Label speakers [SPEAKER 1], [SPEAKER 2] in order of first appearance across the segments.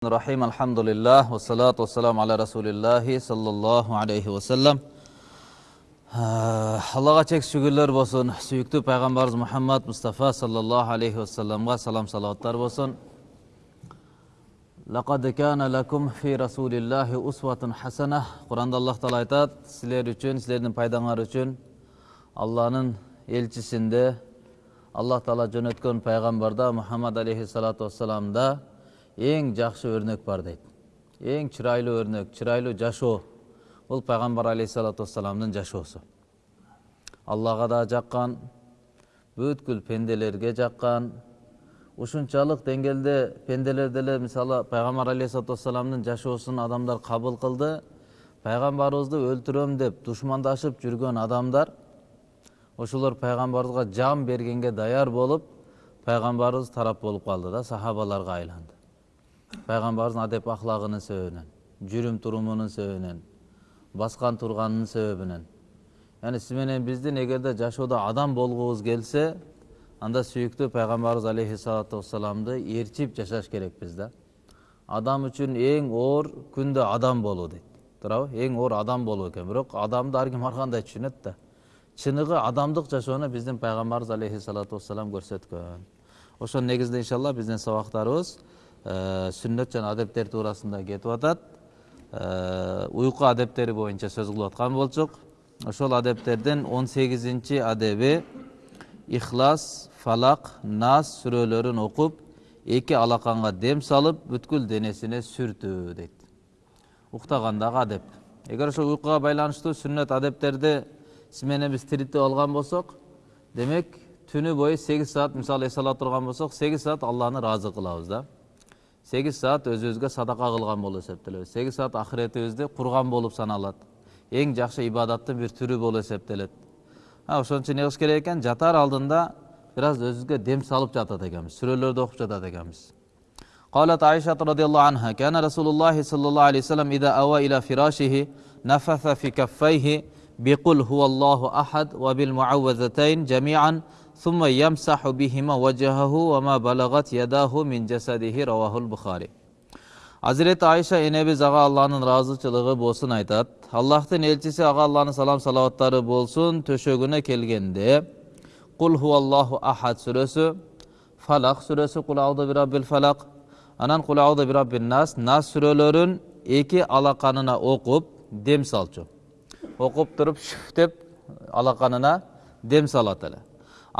[SPEAKER 1] الرحيم الحمد لله والصلاة والسلام على رسول الله صلى الله عليه وسلم аллаға чек шүгірлер болсын сүйікті пайғамбарымыз мұхаммад мұстафа саллаллаху алейхи уассаламға салам салауаттар болсын лақад кана лакум фи расулиллахи усватун хасана құранда аллах тағала айтады сілер үшін сілердің пайдаңар үшін алланың елшісінде аллах тағала жөнөткөн пайғамбарда мұхаммад алейхиссалату вассаламда ең жақсы өрнек бар дейді. Ең чырайлы өрнек чырайлы жашоо. Бұл пайғамбар алейхисалату вассаламдың жашоосу. Аллаға да жаққан бүткүл пенделерге жаққан. Ушунчалык деңгээлде пенделер деле мисалы пайгамбар алейхисалату вассаламдын жашоосун адамдар кабыл кылды. Пайгамбарыбызды өлтүрөм деп душмандашып жүргөн адамдар ошолор пайгамбарыбызга жан бергенге даяр болуп пайгамбарыбыз тарап болуп калды да сахабаларга айланды. Пайгамбарыбыздын адеп ахлагынын себебинен жүрүм турумунун себебинен баскан турганынын себебинен. Яғни сиз менен биздин эгерде жашоодо адам болгубуз келсе анда сүйүктүү пайгамбарыбыз алейхисалату вассаламды ээрчип жашаш керекпиз да. Адам үчүн эң оор күндө адам болуу дейт. Туурабы? Эң оор адам болуу экен. Бирок адамды ар ким ар кандай түшүнөт да. Чыныгы адамдык жашоону биздин пайгамбарыбыз алейхисалату вассалам көрсөткөн. Ошонун негизинде иншалла биздин сабактарыбыз сүннөт жана адептер туурасында кетип атат. Уйку адептери боюнча сөз кылып аткан болчук. Ошол адептердин он сегизинчи адеби ихлас фалак нас сүрөлөрүн окуп эки алаканга дем салып бүткүл денесине сүртүү дейт. Уктагандагы адеп. Эгер ошол уйкуга байланыштуу сүннөт адептерди сиз менен биз тиритип алган болсок демек түнү бою сегиз саат мисалы эс ала турган болсок сегиз саат алланы ыраазы кылабыз да сегиз саат өзүбүзгө садака кылган болуп эсептелебиз сегиз саат ахиретибизди курган болуп саналат эң жакшы ибадаттын бир түрү болуп эсептелет ошон үчүн эмне кылыш керек экен жатаар алдында бир аз өзүбүзгө дем салып жатат экенбиз сүрөлөрдү окуп жатат экенбиз قالت عائشة رضي الله عنها كان رسول الله صلى الله عليه وسلم إذا أوى إلى فراشه نفث في كفيه بقل هو الله أحد وبالمعوذتين جميعا ثم يمسح بهما وجهه وما بلغت يداه من جسده رواه البخاري. Hazreti Ayşe Enebiz Ağa Allah'ın razıçılığı bolsun aytat. Allah'tın elçisi Ağa Allah'ın салам salavatları болсын töşögüne келгенде, Kul huvallahu ahad suresi, Falak suresi,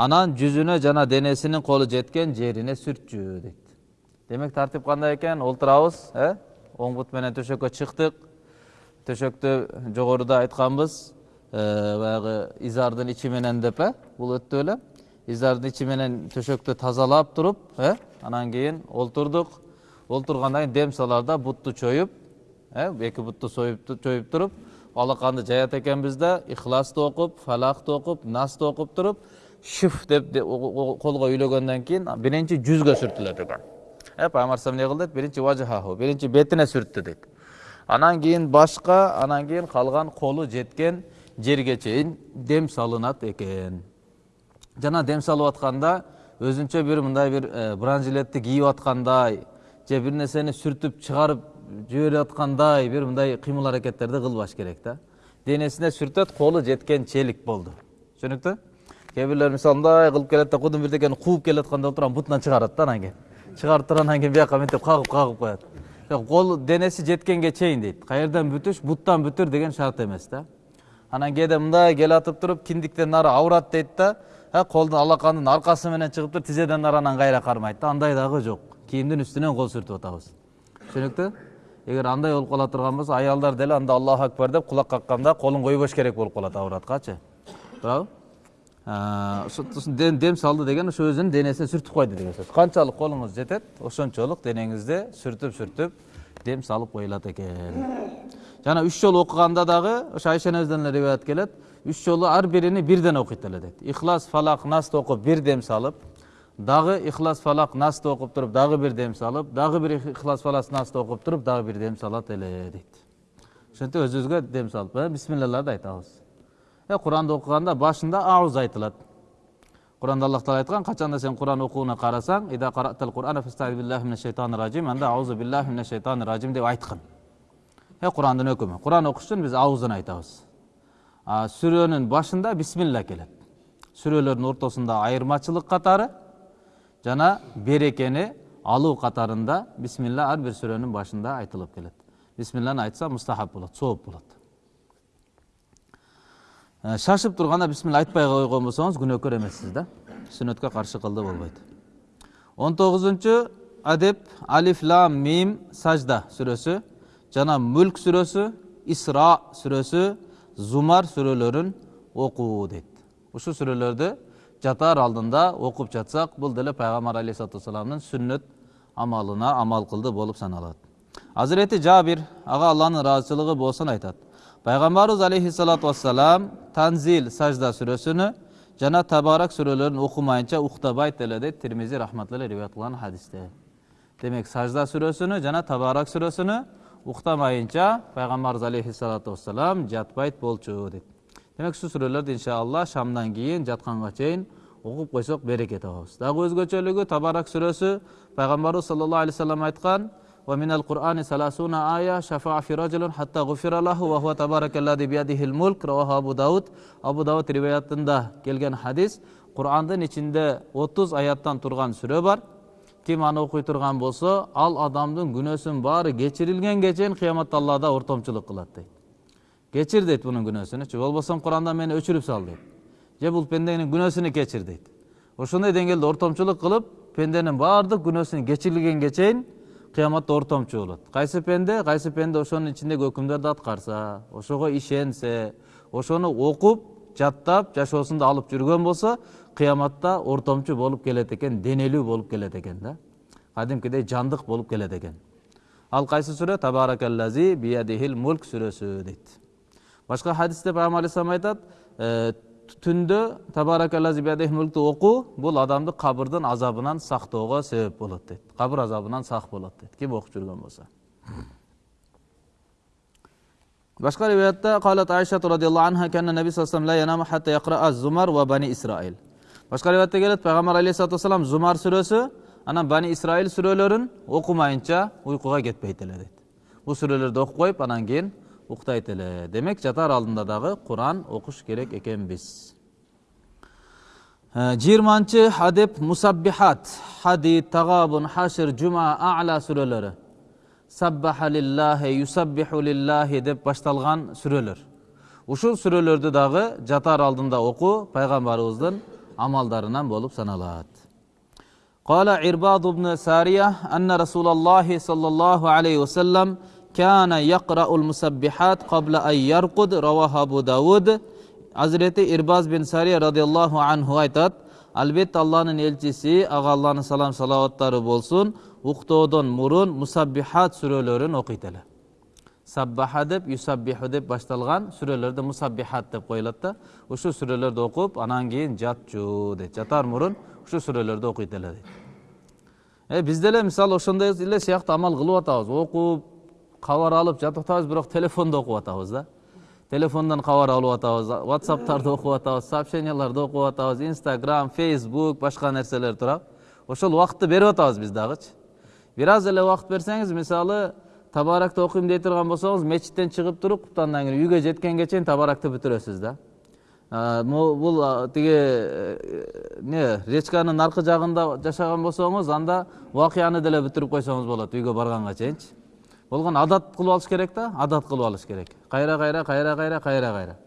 [SPEAKER 1] анан жүзүнө жана денесинин колу жеткен жерине сүртчү дейт демек тартип кандай экен олтурабыз э оң бут менен төшөккө чыктык төшөктү жогоруда айтканбыз баягы изардын ичи менен деп э бул өттү эле изардын ичи менен төшөктү тазалап туруп э анан кийин олтурдук олтургандан кийин дем саларда бутту чоюп э эки бутту союп чоюп туруп алаканды жаят экенбиз да ихласты окуп фалакты окуп насты окуп туруп шүф деп колго үйлөгөндөн кийин биринчи жүзгө сүртүлөт экен э пайгамбар эмне кылды дейт биринчи важахаху биринчи бетине сүрттү дейт анан кийин башка анан кийин калган колу жеткен жерге чейин дем салынат экен жана дем салып атканда өзүнчө бир мындай бир бранжилетти кийип аткандай же бир нерсени сүртүп чыгарып жиберип аткандай бир мындай кыймыл аракеттерди кылбаш керек да денесине сүртөт колу жеткенчелик болду түшүнүктүү кээ мисалы мындай кылып келет да кудум бирдекени кууп келатканда отуруп бутунан чыгарат да анан кийин чыгарып туруп анан кийин бияка мынтип кагып кагып коет кол денеси жеткенге чейин дейт каерден бүтүш буттан бүтүр деген шарт эмес да анан кээде мындай келатып туруп киндиктен нары ауырат дейт да колдун алакандын аркасы менен чыгып туруп тизеден нары анан кайра кармайт да андай дагы жок кийимдин үстүнөн кол сүртүп атабыз түшүнүктүү эгер андай болуп кала турган болсо аялдар деле анда аллаху акбар деп кулак какканда колун койбош керек болуп калат авраткачы туурабы дем салды деген ошо өзүнүн денесине сүртүп койду деген сөз канчалык колуңуз жетет ошончолук денеңизде сүртүп сүртүп дем салып коюлат экен жана үч жолу окуганда дагы ошо айша энебизден эле риwayat келет үч жолу ар бирини бирден окуйт эле дейт ихлас фалак насты окуп бир дем салып дагы ихлас фалак насты окуп туруп дагы бир дем салып дагы бир ихлас фалак насты окуп туруп дагы бир дем салат эле дейт ошентип өзүбүзгө дем салып бисмиллаларды айтабыз куранды окуганда башында ауз айтылат құранда аллах тағала айтқан қашанда сен құран оқуына қарасаң анда аузу биллахи шайтани ражим деп айтқан е құрандың үкімі құран оқыш үшін біз ауыздан айтамыз сүренің башында бисмилля келеді сүрелердің ортасында айырмашылық қатары жана берекені алуу катарында бисмилла ар бир сүрөнүн башында айтылып келет бисмилланы айтса мустахаб болот сооп болот шашып турганда бисмилла айтпай койгон болсоңуз күнөөкөр эмессиз да. Сүннөткө каршы кылды болбойт он тогузунчу адеп алиф лам мим сажда сүрөсү жана мүлк сүрөсү исра сүрөсү зумар сүрөлөрүн окуу дейт ушул сүрөлөрдү жатар алдында окуп жатсак бул деле пайгамбар алейхисалату вассаламдын сүннөт амалына амал кылды болуп саналат азирети жабир ага алланын ыраазычылыгы болсун айтат пайгамбарыбыз алейхисалату вассалам танзил сажда сүрөсүнү жана табарак сүрөлөрүн окумайынча уктабайт эле дейт тирмизи рахматулла риwayat кылган хадисте демек сажда сүрөсүнү жана табарак сүрөсүнү уктамайынча пайгамбарыбыз алейхисалату вассалам жатпайт болчу дейт демек ушул сүрөлөрдү иншалла шамдан кийин жатканга чейин окуп койсок береке табабыз дагы өзгөчөлүгү табарак сүрөсү пайгамбарыбыз саллаллаху алейхи вассалам айткан ومن القرآن ثلاثون آية شفع في رجل حتى غفر له وهو تبارك الذي بيده الملك رواه أبو داود أبو داود риwayatында келген хадис Кур'андын ичинде 30 аяттан турган сүрө бар ким аны окуй турган болсо ал адамдын күнөөсүнүн баары кечирилгенге чейин кыяматта аллада ортомчулук кылат дейт кечир дейт бунун күнөөсүнүчү болбосо курандан мени өчүрүп сал дейт же бул пенденин күнөөсүнү кечир дейт ошондой деңгээлде ортомчулук кылып пенденин баардык күнөөсүн кечирилгенге чейин кыяматта ортомчу болот. Кайсы пенде? Кайсы пенде ошонун ичиндеги өкүмдөрдү аткарса ошого ишенсе ошону окуп жаттап жашоосунда алып жүргөн болсо кыяматта ортомчу болуп келет экен денелүү болуп келет экен да. Кадимкидей жандык болуп келет экен. Ал кайсы сүрө? Табаракаллази биядихил мулк сүрөсү дейт. Башка хадисте пайгамбар алейхисалам айтат түндө табаракаллази биядихил мулкту окуу бул адамды кабырдын азабынан сактоого себеп болот дейт кабыр азабынан сак болот дейт ким окуп жүргөн болсо башка риwayatта калат айша радиаллаху анха канна наби саллаллаху алейхи янаму хатта яқра зумар ва бани исраил башка риwayatта келет пайгамбар алейхисалату вассалам зумар сүрөсү анан бани исраил сүрөлөрүн окумайынча уйкуга кетпейт эле дейт бул сүрөлөрдү окуп коюп анан кийин уктайт эле демек жатар алдында дагы куран окуш керек экенбиз жыйырманчы адеп мусаббихат хадид тагабун хашир жума ала сүрөлөрү саббаха лиллахи юсаббиху лиллахи деп башталган сүрөлөр ушул сүрөлөрдү дагы жатар алдында окуу пайгамбарыбыздын амалдарынан болуп саналат قال عرباض بن سارية أن رسول الله صلى الله عليه وسلم кәна яқрауыл мұсаббихат қабла ай ярқуд рауахабу дауд әзіреті ирбаз бен сария радиаллаху анху айтады Албет Алланың елчісі, аға Алланың салам салауаттары болсын, ұқтаудың мұрын мұсаббихат сүрелерін оқиделі. Саббаха деп, юсаббиху деп башталган сүрелерді мұсаббихат деп қойылатты. Үшу сүрелерді оқып, анан кейін жат жүді, жатар мұрын, үшу сүрелерді оқиделі. Бізді ле, мысал, ошондой эле сыяктуу амал кылып атабыз Оқып, кабар алып жатып атабыз, бирок телефондо окуп атабыз да. Телефондон кабар алып атабыз, WhatsApp'тарды окуп атабыз, сообщенияларды окуп атабыз, Instagram, Facebook, башка нерселер турат. Ошол убакытты берип атабыз биз дагычы. Бир аз эле убакыт берсеңиз, мисалы, табаракты окуйм дей турган болсоңуз, мечиттен чыгып туруп, андан кийин үйгө жеткенге чейин табаракты бүтүрөсүз да. бул тиги не речканын аркы жагында жашаган болсоңуз анда окуяны деле бүтүрүп койсоңуз болот үйгө барганга чейинчи болгон адат кылып алыш керек да адат кылып алыш керек. Кайра кайра кайра кайра кайра кайра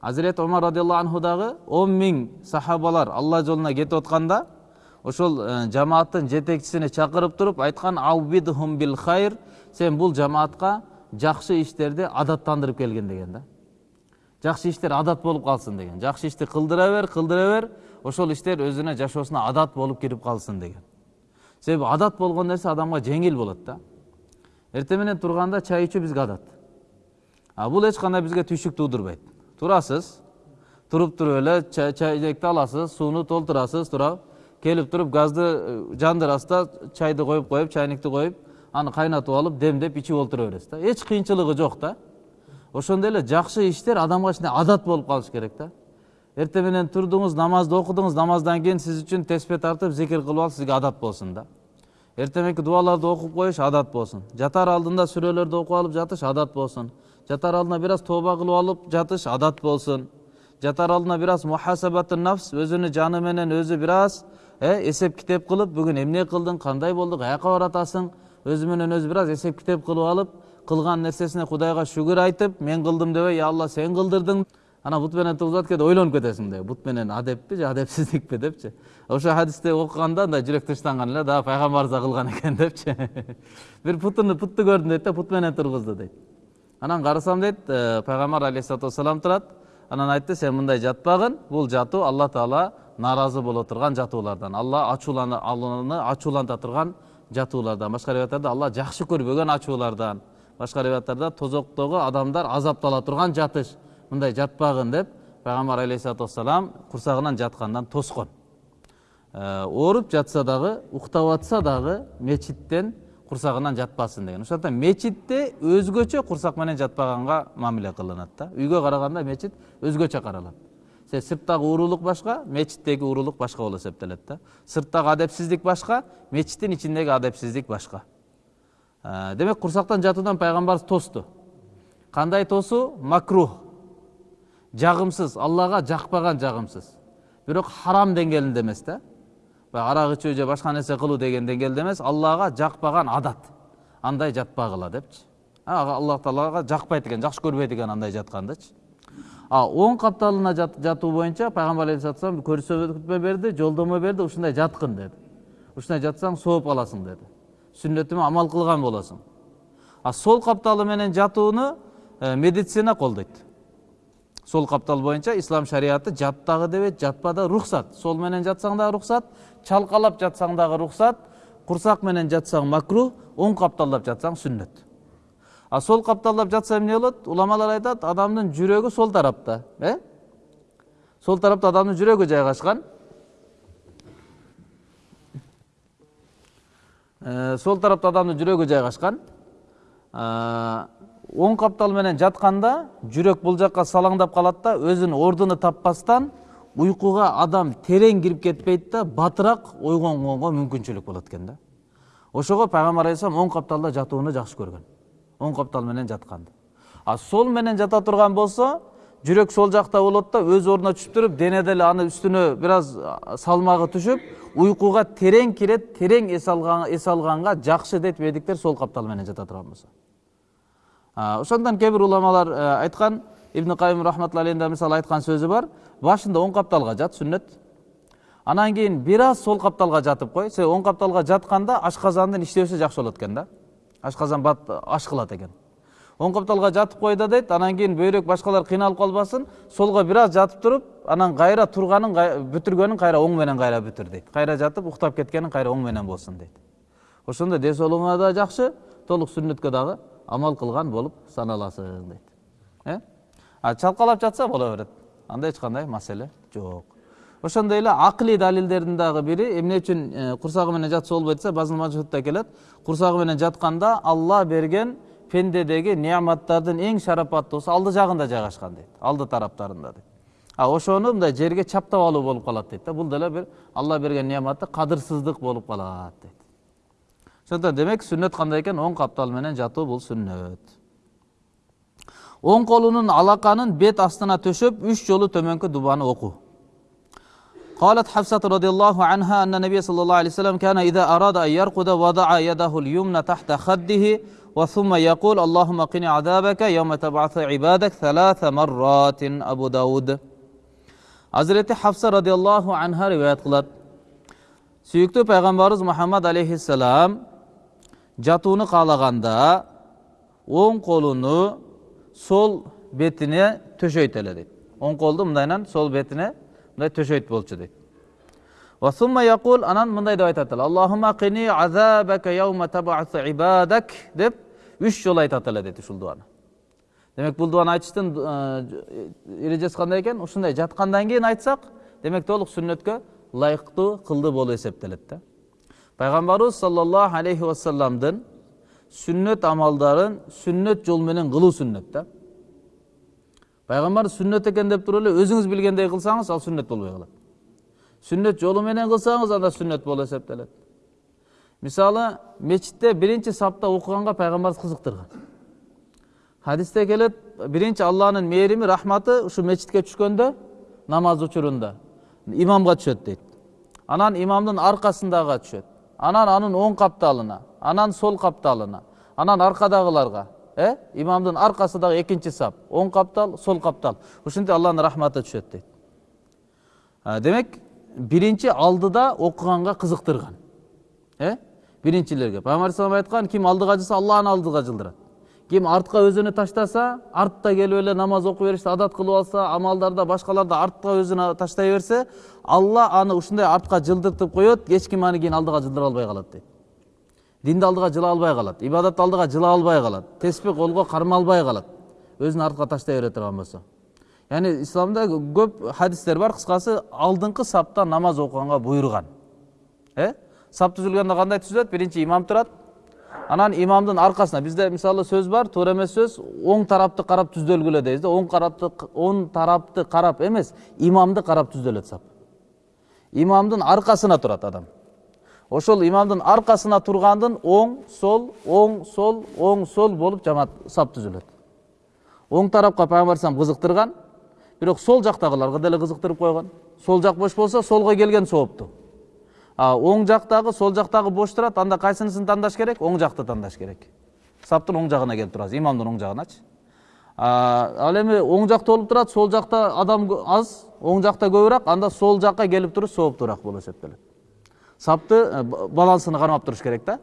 [SPEAKER 1] азирет омар радиаллаху анху дагы он миң сахабалар алла жолуна кетип атканда ошол жамааттын жетекчисине чакырып туруп айткан аубидхум бил хайр сен бул жамаатка жакшы иштерди адаттандырып келгин деген да. Жакшы иштер адат болуп калсын деген. Жакшы ишти кылдыра бер кылдыра бер ошол иштер өзүнө жашоосуна адат болуп кирип калсын деген. Себеби адат болгон нерсе адамга жеңил болот да. Эртең менен турганда чай ичүү бизге адат а бул эч кандай бизге түйшүк туудурбайт турасыз туруп туруп эле чайнекти аласыз сууну толтурасыз туурабы келип туруп газды жандырасыз да чайды коюп коюп чайникти коюп аны кайнатып алып демдеп ичип олтура бересиз да эч кыйынчылыгы жок да ошондой эле жакшы иштер адамга кичине адат болуп калыш керек да эртең менен турдуңуз намазды окудуңуз намаздан кийин сиз үчүн теспе тартып зикир кылып алып сизге адат болсун да эртең мененки дубаларды окуп коюш адат болсун жатар алдында сүрөлөрдү окуп алып жатыш адат болсун жатар алдына бир аз тооба кылып алып жатыш адат болсун жатар алдына бир аз мухасабату нафс өзүнүн жаны менен өзү бир аз эсеп китеп кылып бүгүн эмне кылдың кандай болду каяка баратасың өзү менен өзү бир аз кылып алып кылган нерсесине кудайга шүгүр айтып мен кылдым дебей я алла сен кылдырдың анан бут менен тургузат кээде ойлонуп кетесиң да бут менен адеппи же адепсиздикпи депчи ошо хадисти окуганда мындай жүрөк тынчтанган эле дагы пайгамбарыбыз да кылган экен депчи бир путуну путту көрдүм дейт да пут менен тургузду дейт анан карасам дейт пайгамбар алейхисалату вассалам турат анан айтты сен мындай жатпагын бул жатуу алла таала нааразы боло турган жатуулардан алла алланы ачууланта турган жатуулардан башка риwаяттарда алла жакшы көрбөгөн ачуулардан башка риwаяттарда тозоктогу адамдар азаптала турган жатыш мындай жатпагын деп пайгамбар алейхисалату вассалам курсагынан жаткандан тоскон ооруп жатса дагы уктап атса дагы мечиттен курсагынан жатпасын деген. Ошондуктан мечитте өзгөчө курсак менен жатпаганга мамиле кылынат да. Үйгө караганда мечит өзгөчө каралат се сырттагы уурулук башка мечиттеги уурулук башка болуп эсептелет да. Сырттагы адепсиздик башка мечиттин ичиндеги адепсиздик башка демек курсактан жатуудан пайгамбарыбыз тосту кандай тосуу макрух. Жагымсыз аллага жакпаган жагымсыз бирок харам деңгээлинде эмес да баягы арак ичүү же башка нерсе кылуу деген деңгээлде эмес аллага жакпаган адат. Андай жатпагыла депчи. Аллах таалага жакпайт экен жакшы көрбөйт экен андай жаткандычы. А оң капталына жатуу боюнча пайгамбар алейхисалату көрсөтмө берди жолдомо берди ушундай жаткын деди. Ушундай жатсаң сооп аласың деди. Сүннөтүмө амал кылган болосуң. А сол капталы менен жатууну медицина колдойт. Сол каптал боюнча ислам шариаты жат дагы дебейт жатпа да рухсат сол менен жатсаң дагы рухсат чалкалап жатсаң дагы рухсат курсак менен жатсаң макрух оң капталдап жатсаң сүннөт а сол капталдап жатса эмне болот уламалар айтат адамдын жүрөгү сол тарапта э? Сол тарапта адамдын жүрөгү жайгашкан сол тарапта адамдын жүрөгү жайгашкан оң каптал менен жатканда жүрөк бул жака салаңдап калат да өзүнүн ордуну таппастан уйкуга адам терең кирип кетпейт да батыраак ойгонгонго мүмкүнчүлүк болот экен да. Ошого пайгамбар алейхисалам оң капталда жатууну жакшы көргөн оң каптал менен жатканды а сол менен жата турган болсо жүрөк сол жакта болот да өз ордуна түшүп туруп дене деле аны үстүнө бир аз салмагы түшүп терең кирет терең эс алганга жакшы дейт медиктер сол каптал менен жата турган болсо ошондон кээ бир уламалар айткан ибн кайым рахматулла алейхин мисалы айткан сөзү бар. Башында оң капталга жат сүннөт анан кийин бир аз сол капталга жатып кой себеби оң капталга жатканда ашказандын иштөөсү жакшы болот экен да. Ашказан бат аш кылат экен оң капталга жатып кой да дейт анан кийин бөйрөк башкалар кыйналып калбасын солго бир аз жатып туруп анан кайра турганын бүтүргөнүн кайра оң менен кайра бүтүр дейт кайра жатып уктап кеткениң кайра оң менен болсун дейт ошондо ден соолугуңа да жакшы толук сүннөткө дагы амал кылган болуп саналасың дейт э а чалкалап жатса боло берет анда эч кандай маселе жок ошондой эле акылий далилдердин дагы бири эмне үчүн курсагы менен жатса болбойт десе базыл келет. Курсагы менен жатканда алла берген пендедеги неаматтардын эң шарапаттуусу алды жагында жайгашкан дейт алды тараптарында дейт а ошону мындай жерге чаптап алуу болуп калат дейт да бул деле бир алла берген неаматты кадырсыздык болуп калат дейт ошондон демек сүннөт кандай экен оң каптал менен жатуу бул сүннөт оң колунун алаканын бет астына төшөп үч жолу төмөнкү дубаны окуу قالت حفصة رضي الله عنها أن النبي صلى الله عليه وسلم كان إذا أراد أن يرقد وضع يده اليمنى تحت خده وثم يقول اللهم قني عذابك يوم تبعث عبادك ثلاث مرات أبو داود Hazreti Hafsa radıyallahu anha rivayet kılat. Süyüktü Peygamberimiz Muhammed aleyhisselam жатууну каалаганда оң колуну сол бетине төшөйт эле дейт. Оң колду мындайынан сол бетине мындай төшөйт болчу дейт. Анан мындай деп айтат эле. Аллахума кини азабака яума табасу ибадак деп үч жолу айтат эле дейт ушул дубаны демек бул дубаны айтыштын эрежеси кандай экен ушундай. Жаткандан кийин айтсак демек толук сүннөткө ылайыктуу кылдуу болуп эсептелет да. Пайгамбарыбыз саллаллаху алейхи вассаламдын сүннөт амалдарын сүннөт жол менен кылуу сүннөт пайгамбар сүннөт экен деп туруп эле өзүңүз билгендей кылсаңыз ал сүннөт болбой калат сүннөт жолу менен кылсаңыз анда сүннөт болуп эсептелет мисалы мечитте биринчи сапта окуганга пайгамбарыбыз кызыктырган хадисте келет биринчи алланын мээрими рахматы ушу мечитке түшкөндө намаз учурунда имамга түшөт дейт анан имамдын аркасындагыга түшөт анан анын оң капталына анан сол капталына анан аркадагыларга э имамдын аркасындагы экинчи сап оң каптал сол каптал ушинтип алланын рахматы түшөт дейт демек биринчи алдыда окуганга кызыктырган э биринчилерге пайгамбар алейхисалам айткан ким алдыга жылса алла аны алдыга жылдырат ким артка өзүнө таштаса артта келип эле намаз окуй беришти адат кылып алса амалдарда башкаларда артка өзүнө таштай берсе алла аны ушундай артка жылдыртып коет эч ким аны кийин алдыга жылдыра албай калат дейт динди алдыга жыла албай калат ибадатты алдыга жыла албай калат теспих колго карма албай калат өзүн артка таштай бере турган болсо яғни исламда көп хадистер бар қысқасы алдыңғы сапта намаз оқығанға бұйырған. Э? Сап түзілгенде қандай түзіледі бірінші имам тұрады анан имамдың арқасына бізде мысалы сөз бар туура эмес сөз оң тарапты қарап түзделгүлө дейбиз да оң тарапты оң тарапты қарап емес имамды қарап түзделет сап. Имамдың арқасына тұрады адам. Ошол имамдың арқасына тұрғандың оң сол оң сол оң сол болып жамаат сап түзүлөт. Оң тарапқа пайгамбар қызықтырған бирок сол жактагыларга деле кызыктырып койгон. Сол жак бош болсо солго келген соопту а оң жактагы сол жактагы бош турат анда кайсынысын тандаш керек? Оң жакты тандаш керек. Саптын оң жагына келип турасыз имамдын оң жагыначы ал эми оң жак толуп турат сол жакта адам аз оң жакта көбүрөөк анда сол жакка келип туруш сооптуураак болуп эсептелет сапты балансыны кармап туруш керек да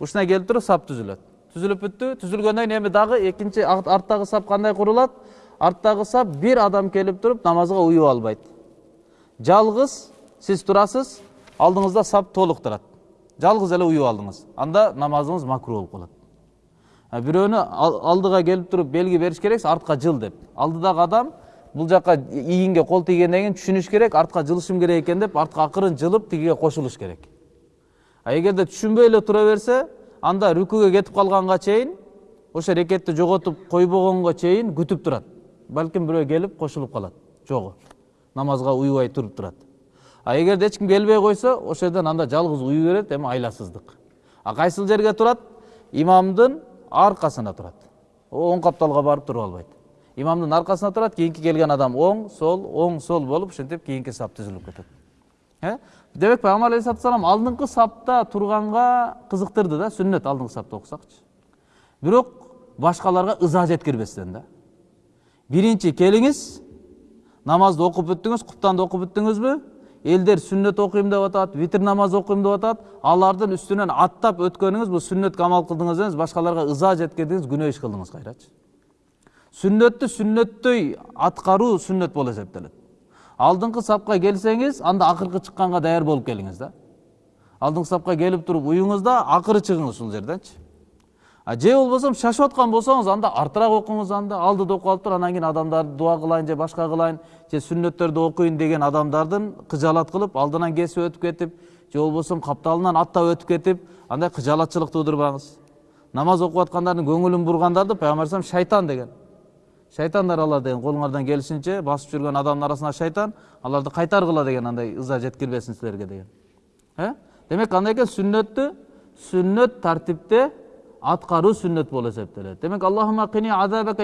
[SPEAKER 1] ушундай келип туруп сап түзүлөт түзүлүп бүттү түзүлгөндөн кийин эми дагы экинчи арттагы сап кандай курулат арттагы сап бир адам келип туруп намазга уюп албайт жалгыз сиз турасыз алдыңызда сап толук турат жалгыз эле уюп алдыңыз. Анда намазыңыз макру болуп калат бирөөнү алдыга келип туруп белги бериш керексиз артка жыл деп. Алдыдагы адам бул жака ийинге кол тийгенден кийин түшүнүш керек артка жылышым керек экен деп артка акырын жылып тигиге кошулуш керек. А эгерде түшүнбөй эле тура берсе анда рүкүгө кетип калганга чейин ошо рекетти жоготуп койбогонго чейин күтүп турат балким бирөө келип кошулуп калат жогу намазга уюбай туруп турат а эгерде эч ким келбей койсо ошол жерден анда жалгыз уюй берет эми айласыздык а кайсыл жерге турат имамдын аркасына турат оң капталга барып туруп албайт имамдын аркасына турат кийинки келген адам оң сол оң сол болуп ушинтип кийинки сап түзүлүп кетет. Э? Демек пайгамбар алейхисалату ассалам алдыңкы сапта турганга кызыктырды да сүннөт алдыңкы сапта окусакчы. Бирок башкаларга ыза жеткирбестен да. Биринчи келиңиз намазды окуп бүттүңүз куптанды окуп бүттүңүзбү элдер сүннөт окуйм деп атат витр намаз окуйм деп атат алардын үстүнөн аттап өткөнүңүз бул сүннөткө амал кылдыңыз эмес башкаларга ыза жеткирдиңиз күнөө иш кылдыңыз кайрачы. Сүннөттү сүннөттөй аткаруу сүннөт болуп эсептелет алдыңкы сапка келсеңиз анда акыркы чыкканга даяр болуп келиңиз да. Алдыңкы сапка келип туруп уюңуз да акыры чыгыңыз ушул жерденчи же болбосо шашып аткан болсоңуз анда артыраак окуңуз анда алдыда окуп алып туруп анан кийин адамдарды дуа кылайын же башка кылайын же сүннөттөрдү окуйн деген адамдардын кыжаалат кылып алдынан кесип өтүп кетип же болбосо капталынан аттап өтүп кетип андай кыжаалатчылык туудурбаңыз намаз окуп аткандардын көңүлүн бургандарды пайгамбар шайтан деген. Шайтандар алар деген колуңардан келишинче басып жүргөн адамдын арасына шайтан аларды кайтаргыла деген андай ыза жеткирбесин силерге деген э демек кандай экен сүннөттү сүннөт тартипте аткаруу сүннөт болуп эсептелет демек азабака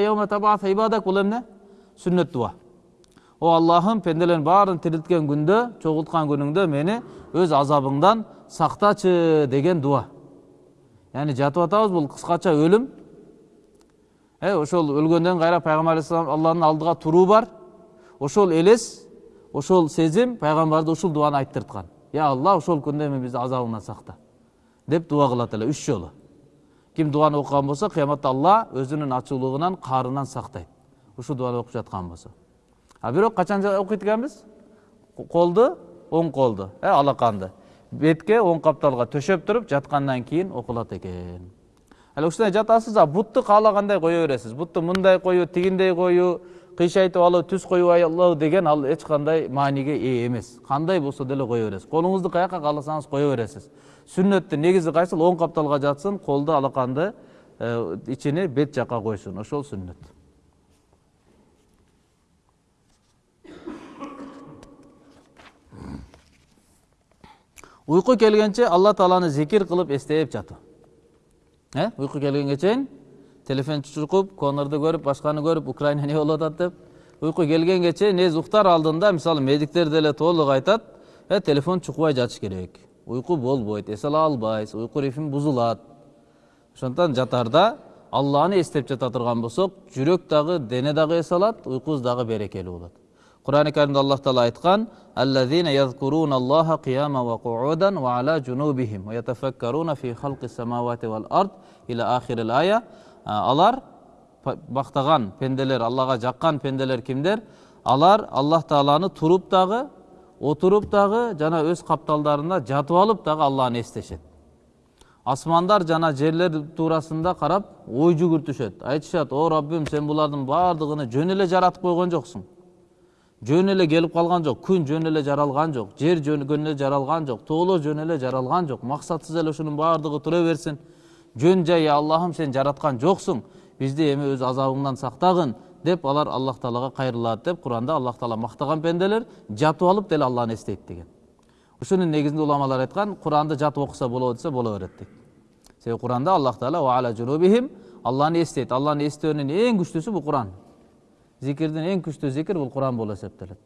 [SPEAKER 1] бул эмне сүннөт дуа о аллахым пенделердин баарын тирилткен күндө чогулткан күнүңдө мени өз азабыңдан сактачы деген дуа яғни жатып атабыз бул кыскача өлүм э ошол өлгөндөн кайра пайгамбар алейхисалам алланын алдыга туруу бар ошол элес ошол сезим пайгамбарды ушул дуаны айттырткан я алла ошол күндө эми бизди азабыңдан сакта деп дуа кылат эле үч жолу ким дуаны окуган болсо кыяматта алла өзүнүн ачуулугунан каарынан сактайт ушул дуаны окуп жаткан болсо а бирок качан окуйт экенбиз колду оң колду э алаканды бетке оң капталга төшөп туруп жаткандан кийин окулат экен ал ушундай жатасыз а бутту қандай кое бересиз бутту мындай коюу тигиндей коюу кыйшайтып алу, түс коюп алуу деген ал эч кандай мааниге ээ эмес кандай болсо деле кое бересиз колуңузду каяка кааласаңыз кое бересиз сүннөттү негизи кайсыл оң капталга жатсын колду алаканды ичини бет жаққа қойсын. ошол сүннет. Ұйқы келгенше алла тааланы зикир қылып эстеп жатуу э уйку келгенге чейин телефон чукуп конорду көрүп башканы көрүп украина эмне болуп атат деп уйку келгенге чейин негизи уктар алдында мисалы медиктер деле толук айтат э телефон чукубай жатыш керек уйку болбойт эс ала албайсыз уйку ритми бузулат ошондуктан жатарда алланы эстеп жата турган болсок жүрөк дагы дене дагы эс алат уйкубуз дагы берекелүү болот qur'oni karimda alloh taolo aytgan allazina yazkurunalloha qiyaman va qu'udan va ala junubihim va yatafakkaruna fi xalqis samawati val ard ila axiril aya. Алар мактаган пенделер аллага жаккан пенделер кимдер алар аллах тааланы туруп дагы отуруп дагы жана өз капталдарында жатып алып дагы алланы эстешет асмандар жана жерлер туурасында карап ой жүгүртүшөт айтышат о раббим сен булардын баардыгын жөн эле жаратып койгон жоксуң жөн эле келип калган жок күн жөн эле жаралган жок жер жөн эле жаралган жок тоолор жөн эле жаралган жок максатсыз эле ушунун баардыгы тура берсин жөн жай аллахым сен жараткан жоксуң бизди эми өз азабыңдан сактагын деп алар аллах таалага кайрылат деп куранда аллах таала мактаган пенделер жатып алып деле алланы эстейт деген. Ушунун негизинде уламалар айткан куранды жатып окуса болобу десе боло берет дейт себеби куранда аллах таала алланы эстейт алланы эстөөнүн эң күчтүүсү бул куран зикирдин эң күчтүү зикир бул куран болуп эсептелет.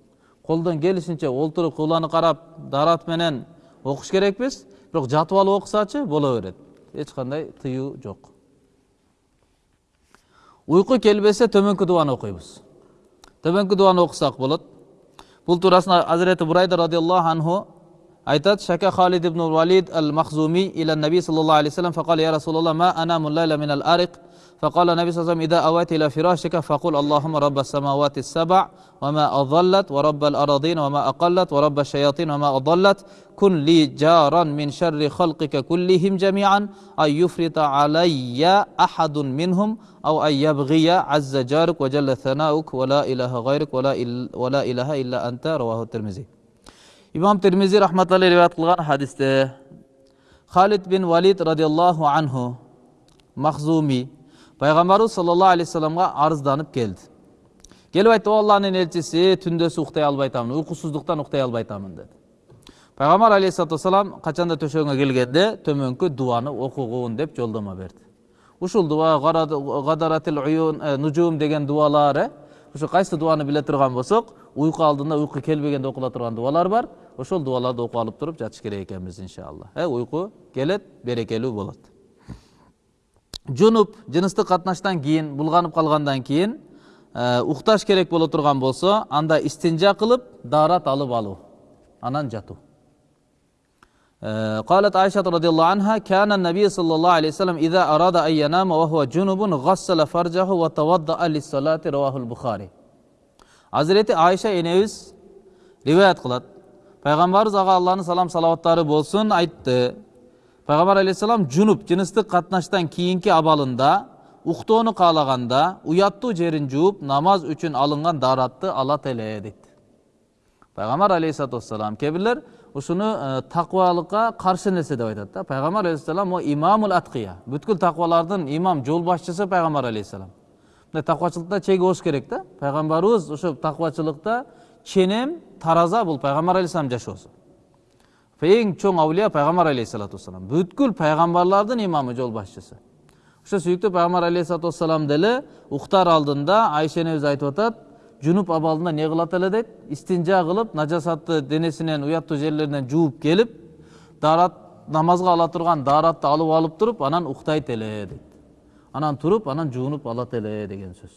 [SPEAKER 1] Колдон келишинче олтуруп кыбланы карап дарат менен окуш керекпиз бирок жатып алып окусачы боло берет. Эч кандай тыюу жок. Уйку келбесе төмөнкү дубаны окуйбуз. Төмөнкү дубаны окусак болот. Бул туурасында азирети бурайда радиаллаху анху айтат шака халид ибн валид ал махзуми иля наби саллаллаху алейхи вассалам факал я расулаллах ма анаму лайла мин ал арик? فقال النبي صلى الله عليه وسلم إذا أويت إلى فراشك فقل اللهم رب السماوات السبع وما أضلت ورب الأراضين وما أقلت ورب الشياطين وما أضلت كن لي جارا من شر خلقك كلهم جميعا أن يفرط علي أحد منهم أو أن يبغي عز جارك وجل ثناؤك ولا إله غيرك ولا, ولا إله إلا أنت. رواه الترمذي. إمام الترمذي رحمة الله رواية قلغان حديثة خالد بن وليد رضي الله عنه مخزومي пайғамбарыбыз саллаллаху алейхи вассаламға арызданып келді келіп айтты о алланың елшісі түндөсі ұйықтай албай атамын ұйқысыздықтан ұйықтай албай атамын деді пайғамбар алейхисалату вассалам қашанда төшегіңе келгенде төменгі дуаны оқығын деп жолдама берді ушул дуа нужум деген дуалар ушу кайсы дуаны биле турган болсок уйку алдында уйку келбегенде окула турган дуалар бар ошол дуаларды окуп алып туруп жатыш керек экенбиз иншалла э уйку келет берекелүү болот жунуп жыныстык катнаштан кийин булганып калгандан кийин укташ керек боло турган болсо анда истинжа кылып даарат алып алуу анан жатуу قالت عائشة رضي الله عنها كان النبي صلى الله عليه وسلم إذا أراد أن ينام وهو جنب غسل فرجه وتوضأ للصلاة رواه البخاري Hazreti Ayşe enemiz rivayet kılat. Peygamberimiz Ağa Allah'ın salam salavatları bolsun aytты пайғамбар алейхисалам жунуп жыныстык катнаштан кийинки абалында уктоону каалаганда уяттуу жерин жууп намаз үчүн алынган дааратты алат эле дейт пайгамбар алейхисалату вассалам кээ бирлер ушуну такыбалыкка каршы нерсе деп айтат да пайгамбар алейхисалам могу имамул аткия бүткүл такыбалардын имам жол башчысы пайгамбар алейхисалам мындай такыбачылыкта чеги болуш керек да пайгамбарыбыз ошо такыбачылыкта ченем тараза бул пайгамбар алейхисалам жашоосу эң чоң аулия пайгамбар алейхисалату вассалам бүткүл пайгамбарлардын имамы жол башчысы ошо сүйүктүү пайгамбар алейхисалату вассалам деле уктар алдында айша энебиз айтып атат жунуп абалында эмне кылат эле дейт истинжа кылып нажасатты денесинен уяттуу жерлеринен жууп келип даарат намазга ала турган дааратты алып алып туруп анан уктайт эле дейт анан туруп анан жуунуп алат эле деген сөз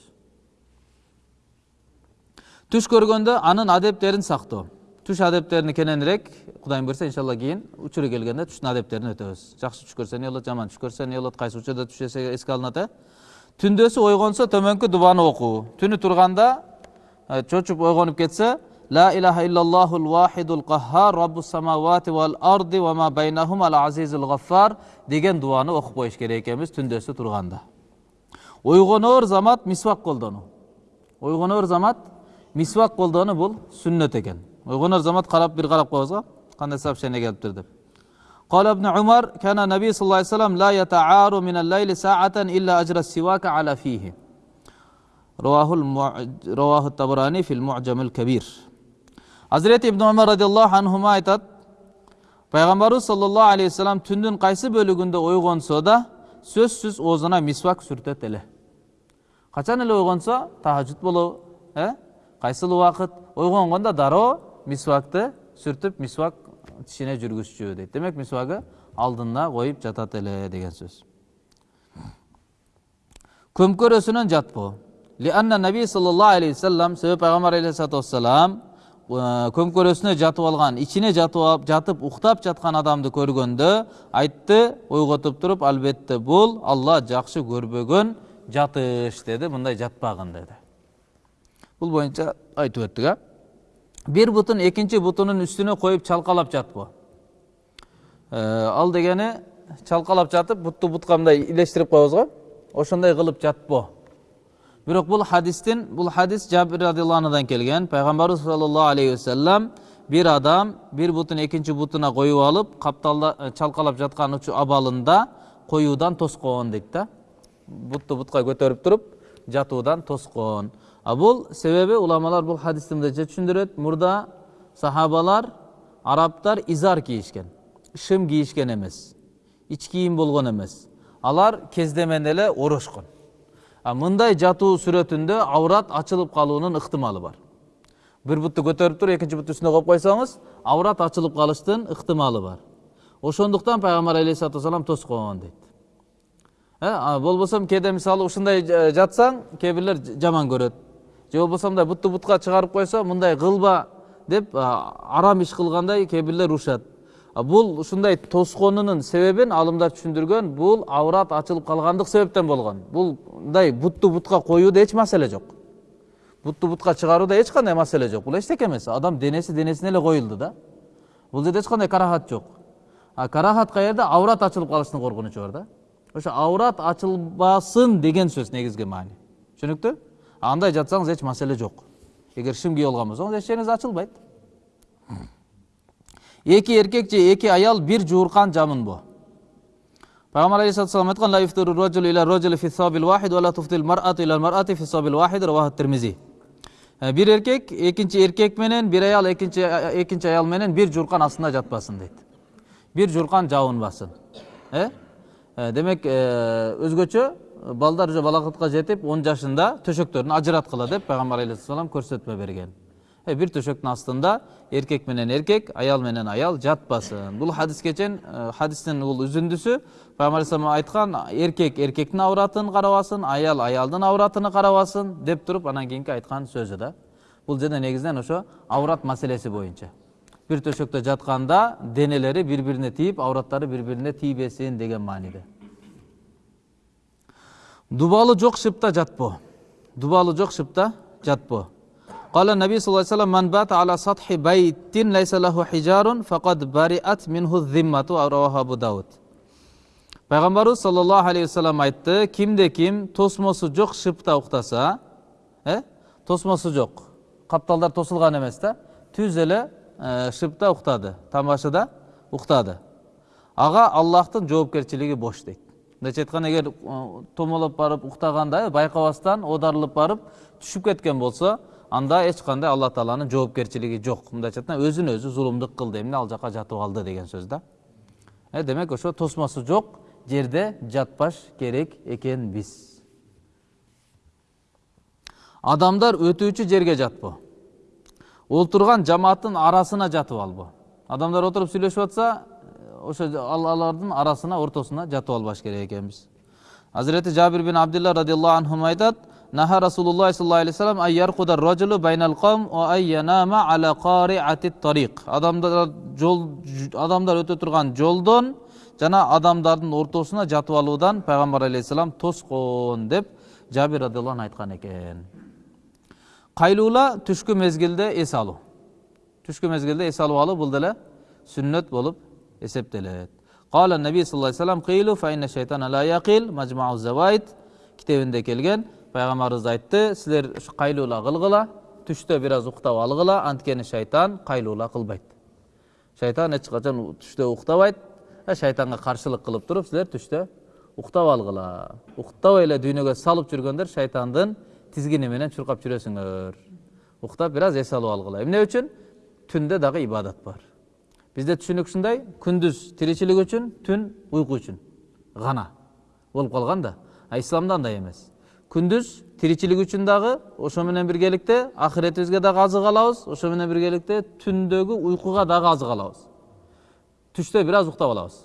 [SPEAKER 1] түш көргөндө анын адептерин сактоо түш адептерин кененирээк кудайым буюрса иншалла кийин учуру келгенде түштүн адептерин өтөбүз жакшы түш көрсө эмне болот жаман түш көрсө эмне болот кайсы учурда түш эске алынат э түндөсү ойгонсо төмөнкү дубаны окуу түнү турганда чочуп ойгонуп кетсе ла илаха иллаллахул вахидул каххар раббус самавати вал арди ва ма ал азизул гаффар деген дуаны окуп коюш керек экенбиз түндөсү турганда ойгоноор замат мисвак колдонуу ойгоноор замат мисвак колдонуу бул сүннөт экен وغن الزمات قرب بالغرب قوزا قال نساب شنيا قلب تردب قال ابن عمر كان النبي صلى الله عليه وسلم لا يتعار من الليل ساعة إلا أجر السواك على فيه رواه المعج... رواه الطبراني في المعجم الكبير حضرت ابن عمر رضي الله عنهما ايتت پیغمبر صلى الله عليه وسلم تندن قايسي бөлүгүндө ойгонсо да сөзсүз оозуна мисвак сүртөт эле качан эле ойгонсо тахаджуд болобу э кайсыл убакыт ойгонгондо дароо мисвакты сүртүп мисвак тишине жүргүзчү дейт демек мисвагы алдына коюп жатат эле деген сөз көмкөрөсүнөн жатпоо лианна наби саллаллаху алейхи вассалам себеби пайгамбар алейхисалату вассалам көмкөрөсүнө жатып алган ичине жатып жатып уктап жаткан адамды көргөндө айтты ойготуп туруп албетте бул алла жакшы көрбөгөн жатыш деди мындай жатпагын деди бул боюнча айтып өттүк э бир бутун экинчи бутунун үстүнө коюп чалкалап жатпоо ал дегени чалкалап жатып бутту бутка мындай илештирип коебуз го ошондой кылып жатпоо бирок бул хадистин бул хадис жабир радиаллаху анудан келген пайгамбарыбыз саллаллаху алейхи вассалам бир адам бир бутун экинчи бутуна коюп алып капталда чалкалап жаткан абалында коюудан тоскон дейт да бутту бутка көтөрүп туруп жатуудан тоскон а бул себеби уламалар бул хадисти мындайча түшүндүрөт мурда сахабалар арабтар изар кийишкен шым кийишкен эмес ич кийим болгон эмес алар кездемен эле орошкон мындай жатуу сүрөтүндө аврат ачылып калуунун ыктымалы бар. Бир бутты көтөрүп туруп экинчи бутту үстүнө коюп койсоңуз аврат ачылып калыштын ыктымалы бар. Ошондуктан пайгамбар алейхисалату вассалам тоскон дейт болбосо кээде мисалы ушундай жатсаң кээ бирлер жаман көрөт же болбосо мындай бутту бутка чыгарып койсо мындай кылба деп арам иш кылгандай кээ бирлер урушат бул ушундай тосконунун себебин алымдар түшүндүргөн бул аврат ачылып калгандык себептен болгон. Бул мындай бутту бутка коюуда эч маселе жок. Бутту бутка чыгарууда эч кандай маселе жок. Бул эчтеке эмес. Адам денеси денесине эле коюлду да. Бул жерде эч кандай карахат жок. А карахат каерде аврат ачылып калыштын коркунучу бар да. Ошо аврат ачылбасын деген сөз негизги маани. Түшүнүктүү? Андай жатсаңыз эч маселе жок. Эгер шим кийип алган болсоңуз эч жериңиз ачылбайт. Эки эркек же эки аял бир жууркан жамынбо пайгамбар алейхисалату вассалам айткан вахид ва ла туфтил раваху тирмизи. Бир эркек экинчи эркек менен бир аял экинчи экинчи аял менен бир жууркан астында жатпасын дейт. Бир жууркан жабынбасын э? Демек өзгөчө балдар уже балакытка жетип он жашында төшөктөрүн ажыраткыла деп пайгамбар алейхисалам көрсөтмө берген бир төшөктүн астында эркек менен эркек аял менен аял жатпасын бул хадиске чейин хадистин бул үзүндүсү пайгамбар алейхисалам айткан эркек эркектин авратын карабасын аял аялдын авратын карабасын деп туруп анан кийинки айткан сөзү да бул жерде негизинен ошо аврат маселеси боюнча бир төшөктө жатканда денелери бири бирине тийип авраттары бири бирине тийбесин деген мааниде дубалы жок шыпта жатпоо дубалы жок шыпта жатпоо قال النبي صلى الله عليه وسلم من بات على سطح بيت ليس له حجار فقد برئت منه الذمة رواه أبو داود пайғамбарыбыз саллаллаху алейхи вассалам айтты кимде ким тосмосу жок шыпта уктаса э тосмосу жок капталдар тосулган эмес да түз эле шыпта уктады тамашыда уктады ага аллахтын жоопкерчилиги бош дейт мындайча айтканда эгер томолоп барып уктаганда байкабастан оодарылып барып түшүп кеткен болсо анда эч кандай алла тааланын жоопкерчилиги жок мындайча айтканда өзүн өзү зулумдук кылды эмне ал жака жатып алды деген сөз да демек ошо тосмосу жок жерде жатпаш керек экенбиз адамдар өтүүчү жерге жатпоо отурган жамааттын арасына жатып албоо адамдар отуруп сүйлөшүп атса ошо алардын арасына ортосуна жатып албаш керек экенбиз азирети жабир бин абдилла радиаллаху анху айтат наха расулуллах саллаллаху алейхи вассалам адамдар жол адамдар өтө турган жолдон жана адамдардын ортосуна жатып алуудан пайгамбар алейхисалам тоскон деп жабир радиаллаху айткан экен кайлуула түшкү мезгилде эс алуу түшкү мезгилде эс алып алуу бул деле сүннөт болуп эсептелет қала наби саллаллаху алейхи вассалам шайтана яқил мажмау завайд китебінде келген пайғамбарымыз айтты сіздер қайлула қылғыла түште біраз ұйықтап алғыла анткени шайтан қайлула қылбайды шайтан ешқашан түште ұйықтабайды шайтанға қарсылық қылып тұрып сіздер түште ұйықтап алғыла ұйықтап эле дүниеге салып жүргендер шайтандын тизгини менен жүресіңдер жүрөсүңөр біраз бир аз эс алып алгыла эмне үчүн түндө дагы ибадат бар бизде түшүнүк ушундай күндүз тиричилик үчүн түн уйку үчүн гана болуп калган да. А исламда андай эмес күндүз тиричилик үчүн дагы ошо менен биргеликте дагы азык алабыз ошо менен биргеликте түндөгү уйкуга азык алабыз түштө бир аз уктап алабыз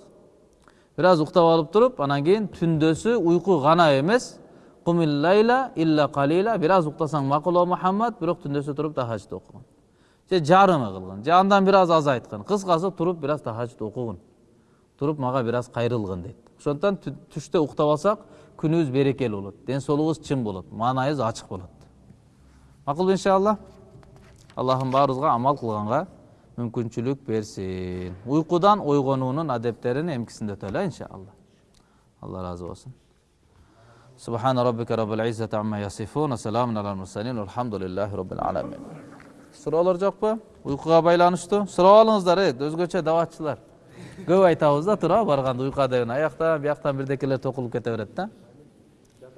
[SPEAKER 1] бир аз алып туруп анан кийин түндөсү уйку гана эмес лайла илля калила бир аз уктасаң макул о мухаммад бирок түндөсү туруп тахажд окугун же жарымы кылгын же андан бир аз азайткын кыскасы туруп бир аз тахажд окугун туруп мага бир аз кайрылгын дейт ошондуктан түштө уктап алсак күнүбүз берекелүү болот ден соолугубуз чың болот маанайыбыз ачык болот макулбу иншалла аллахым баарыбызга амал кылганга мүмкүнчүлүк берсин уйкудан ойгонуунун адептерин эмкисинде өтөлү иншалла алла ыраазы болсун سبحان ربك رب العزة عما يصفون وسلام على المرسلين والحمد لله رب العالمين суроолор жокпу уйкуга байланыштуу сурап алыңыздар э өзгөчө даватчылар көп айтабыз да туура барганда уйкуга деген аяктан бияктан бирдекелер токулуп кете берет да